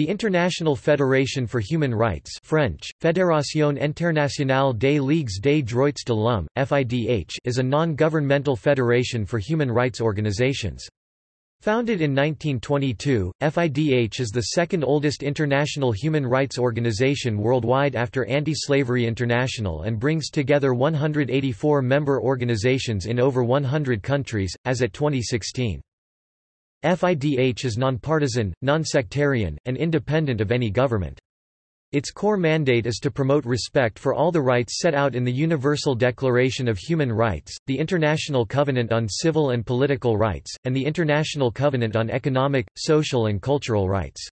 The International Federation for Human Rights French, Fédération Internationale des Ligues des Droits de l'Homme, FIDH is a non-governmental federation for human rights organizations. Founded in 1922, FIDH is the second oldest international human rights organization worldwide after Anti-Slavery International and brings together 184 member organizations in over 100 countries, as at 2016. FIDH is nonpartisan, non-sectarian, and independent of any government. Its core mandate is to promote respect for all the rights set out in the Universal Declaration of Human Rights, the International Covenant on Civil and Political Rights, and the International Covenant on Economic, Social and Cultural Rights.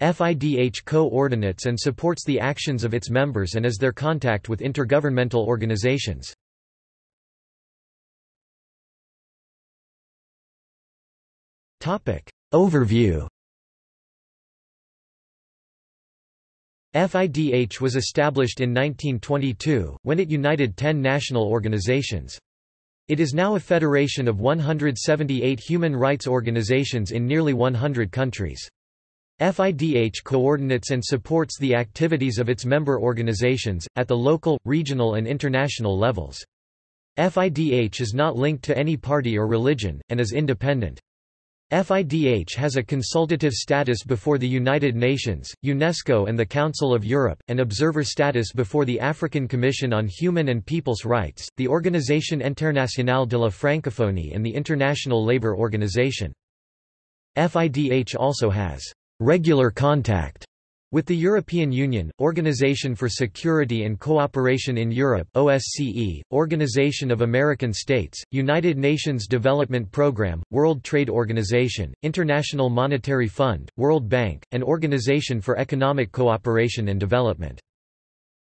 FIDH co-ordinates and supports the actions of its members and is their contact with intergovernmental organizations. Overview FIDH was established in 1922, when it united ten national organizations. It is now a federation of 178 human rights organizations in nearly 100 countries. FIDH coordinates and supports the activities of its member organizations, at the local, regional and international levels. FIDH is not linked to any party or religion, and is independent. FIDH has a consultative status before the United Nations, UNESCO and the Council of Europe, and observer status before the African Commission on Human and People's Rights, the Organisation Internationale de la Francophonie and the International Labour Organization. FIDH also has regular contact with the European Union, Organization for Security and Cooperation in Europe OSCE, Organization of American States, United Nations Development Programme, World Trade Organization, International Monetary Fund, World Bank, and Organization for Economic Cooperation and Development.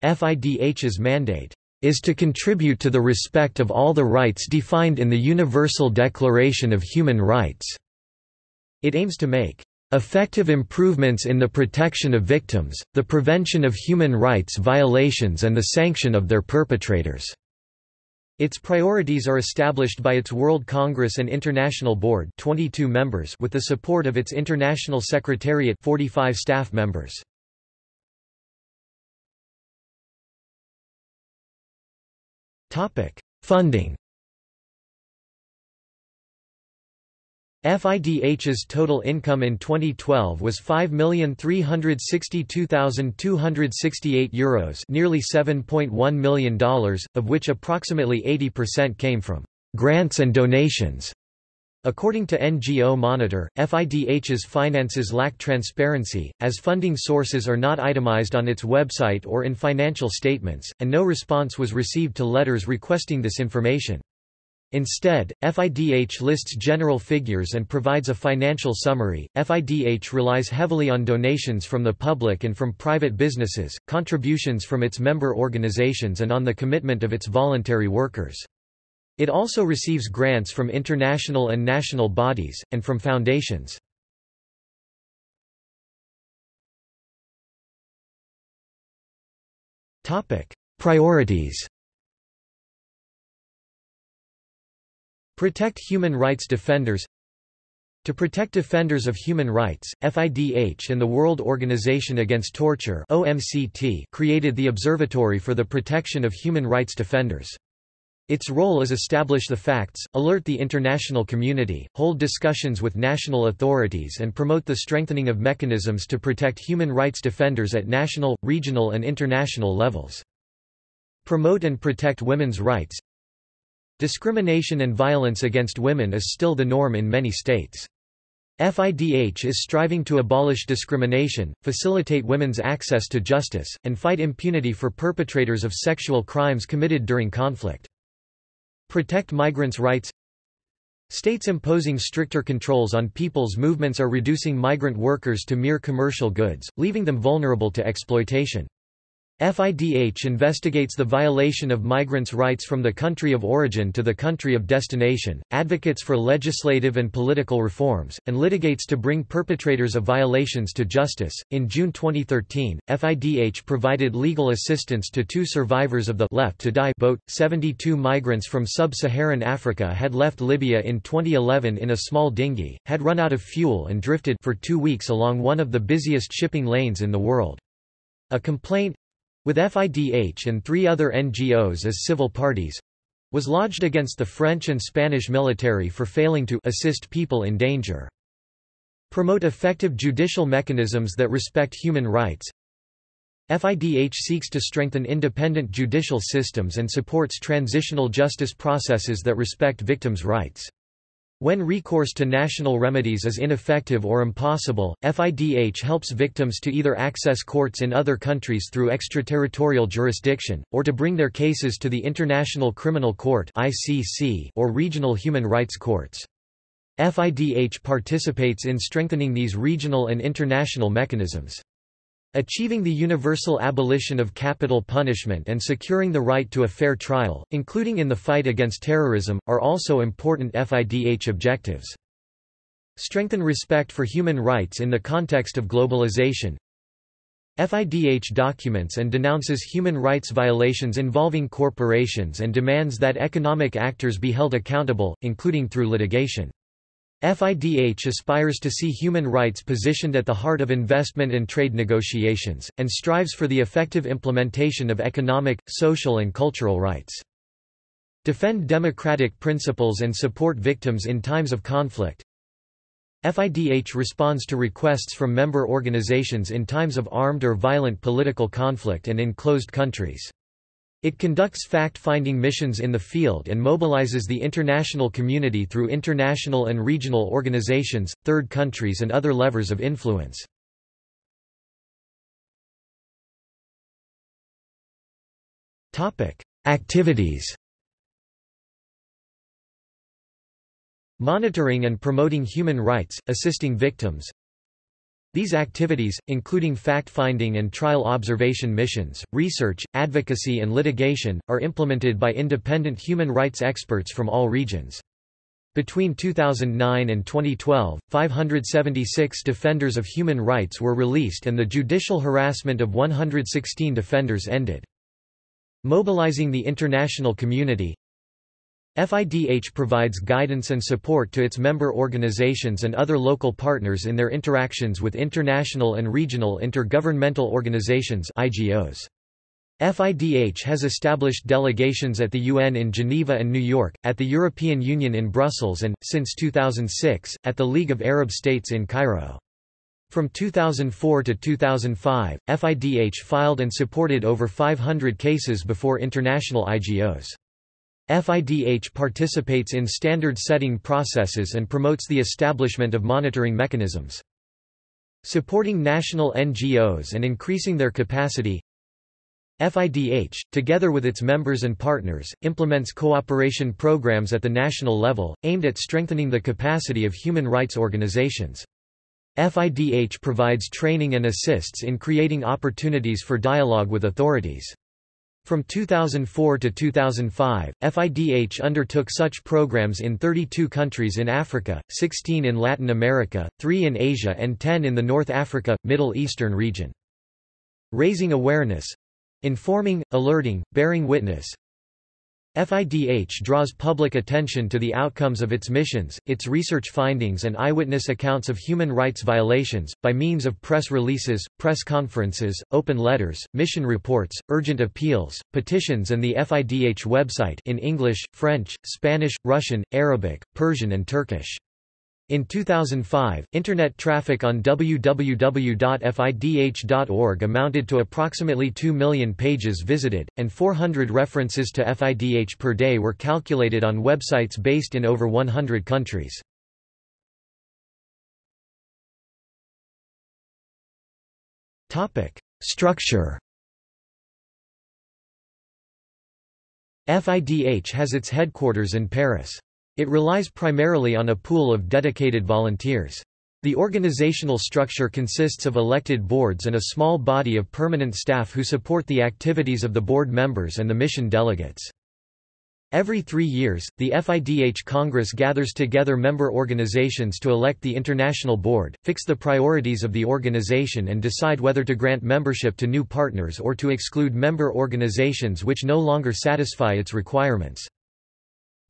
FIDH's mandate is to contribute to the respect of all the rights defined in the Universal Declaration of Human Rights. It aims to make Effective improvements in the protection of victims, the prevention of human rights violations and the sanction of their perpetrators. Its priorities are established by its World Congress and International Board 22 members with the support of its International Secretariat 45 staff members. Funding FIDH's total income in 2012 was €5,362,268 nearly $7.1 million, of which approximately 80% came from grants and donations. According to NGO Monitor, FIDH's finances lack transparency, as funding sources are not itemized on its website or in financial statements, and no response was received to letters requesting this information. Instead, FIDH lists general figures and provides a financial summary. FIDH relies heavily on donations from the public and from private businesses, contributions from its member organizations, and on the commitment of its voluntary workers. It also receives grants from international and national bodies, and from foundations. Priorities Protect human rights defenders To protect defenders of human rights, FIDH and the World Organization Against Torture OMCT created the Observatory for the Protection of Human Rights Defenders. Its role is establish the facts, alert the international community, hold discussions with national authorities and promote the strengthening of mechanisms to protect human rights defenders at national, regional and international levels. Promote and protect women's rights Discrimination and violence against women is still the norm in many states. FIDH is striving to abolish discrimination, facilitate women's access to justice, and fight impunity for perpetrators of sexual crimes committed during conflict. Protect migrants' rights States imposing stricter controls on people's movements are reducing migrant workers to mere commercial goods, leaving them vulnerable to exploitation. FIDH investigates the violation of migrants' rights from the country of origin to the country of destination, advocates for legislative and political reforms, and litigates to bring perpetrators of violations to justice. In June 2013, FIDH provided legal assistance to two survivors of the left to die boat. 72 migrants from sub-Saharan Africa had left Libya in 2011 in a small dinghy, had run out of fuel and drifted for 2 weeks along one of the busiest shipping lanes in the world. A complaint, with FIDH and three other NGOs as civil parties, was lodged against the French and Spanish military for failing to assist people in danger. Promote effective judicial mechanisms that respect human rights. FIDH seeks to strengthen independent judicial systems and supports transitional justice processes that respect victims' rights. When recourse to national remedies is ineffective or impossible, FIDH helps victims to either access courts in other countries through extraterritorial jurisdiction, or to bring their cases to the International Criminal Court or regional human rights courts. FIDH participates in strengthening these regional and international mechanisms. Achieving the universal abolition of capital punishment and securing the right to a fair trial, including in the fight against terrorism, are also important FIDH objectives. Strengthen respect for human rights in the context of globalization. FIDH documents and denounces human rights violations involving corporations and demands that economic actors be held accountable, including through litigation. FIDH aspires to see human rights positioned at the heart of investment and trade negotiations, and strives for the effective implementation of economic, social and cultural rights. Defend democratic principles and support victims in times of conflict. FIDH responds to requests from member organizations in times of armed or violent political conflict and in closed countries. It conducts fact-finding missions in the field and mobilizes the international community through international and regional organizations, third countries and other levers of influence. Activities Monitoring and promoting human rights, assisting victims these activities, including fact-finding and trial observation missions, research, advocacy and litigation, are implemented by independent human rights experts from all regions. Between 2009 and 2012, 576 defenders of human rights were released and the judicial harassment of 116 defenders ended. Mobilizing the international community FIDH provides guidance and support to its member organizations and other local partners in their interactions with international and regional intergovernmental organizations IGOs. FIDH has established delegations at the UN in Geneva and New York, at the European Union in Brussels and, since 2006, at the League of Arab States in Cairo. From 2004 to 2005, FIDH filed and supported over 500 cases before international IGOs. FIDH participates in standard-setting processes and promotes the establishment of monitoring mechanisms. Supporting national NGOs and increasing their capacity FIDH, together with its members and partners, implements cooperation programs at the national level, aimed at strengthening the capacity of human rights organizations. FIDH provides training and assists in creating opportunities for dialogue with authorities. From 2004 to 2005, FIDH undertook such programs in 32 countries in Africa, 16 in Latin America, 3 in Asia and 10 in the North Africa, Middle Eastern region. Raising awareness informing, alerting, bearing witness, FIDH draws public attention to the outcomes of its missions, its research findings and eyewitness accounts of human rights violations, by means of press releases, press conferences, open letters, mission reports, urgent appeals, petitions and the FIDH website in English, French, Spanish, Russian, Arabic, Persian and Turkish. In 2005, Internet traffic on www.fidh.org amounted to approximately 2 million pages visited, and 400 references to FIDH per day were calculated on websites based in over 100 countries. Structure FIDH has its headquarters in Paris. It relies primarily on a pool of dedicated volunteers. The organizational structure consists of elected boards and a small body of permanent staff who support the activities of the board members and the mission delegates. Every three years, the FIDH Congress gathers together member organizations to elect the International Board, fix the priorities of the organization and decide whether to grant membership to new partners or to exclude member organizations which no longer satisfy its requirements.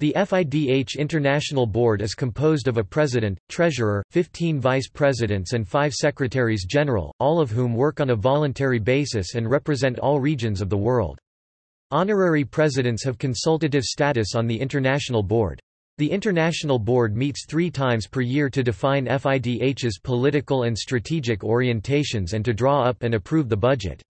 The FIDH International Board is composed of a president, treasurer, 15 vice presidents and 5 secretaries general, all of whom work on a voluntary basis and represent all regions of the world. Honorary presidents have consultative status on the International Board. The International Board meets three times per year to define FIDH's political and strategic orientations and to draw up and approve the budget.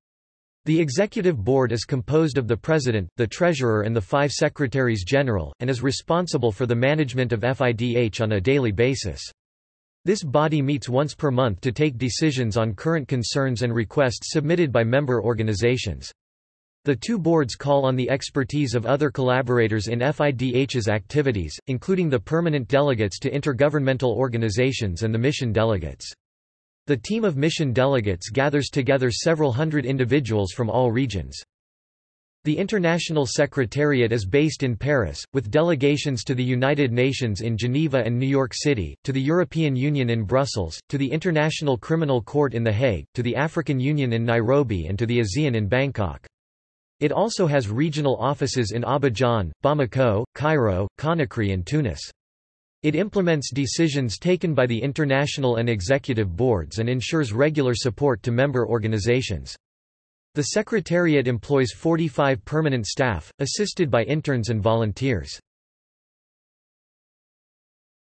The Executive Board is composed of the President, the Treasurer and the five Secretaries General, and is responsible for the management of FIDH on a daily basis. This body meets once per month to take decisions on current concerns and requests submitted by member organizations. The two boards call on the expertise of other collaborators in FIDH's activities, including the permanent delegates to intergovernmental organizations and the mission delegates. The team of mission delegates gathers together several hundred individuals from all regions. The International Secretariat is based in Paris, with delegations to the United Nations in Geneva and New York City, to the European Union in Brussels, to the International Criminal Court in The Hague, to the African Union in Nairobi and to the ASEAN in Bangkok. It also has regional offices in Abidjan, Bamako, Cairo, Conakry and Tunis. It implements decisions taken by the international and executive boards and ensures regular support to member organizations. The Secretariat employs 45 permanent staff, assisted by interns and volunteers.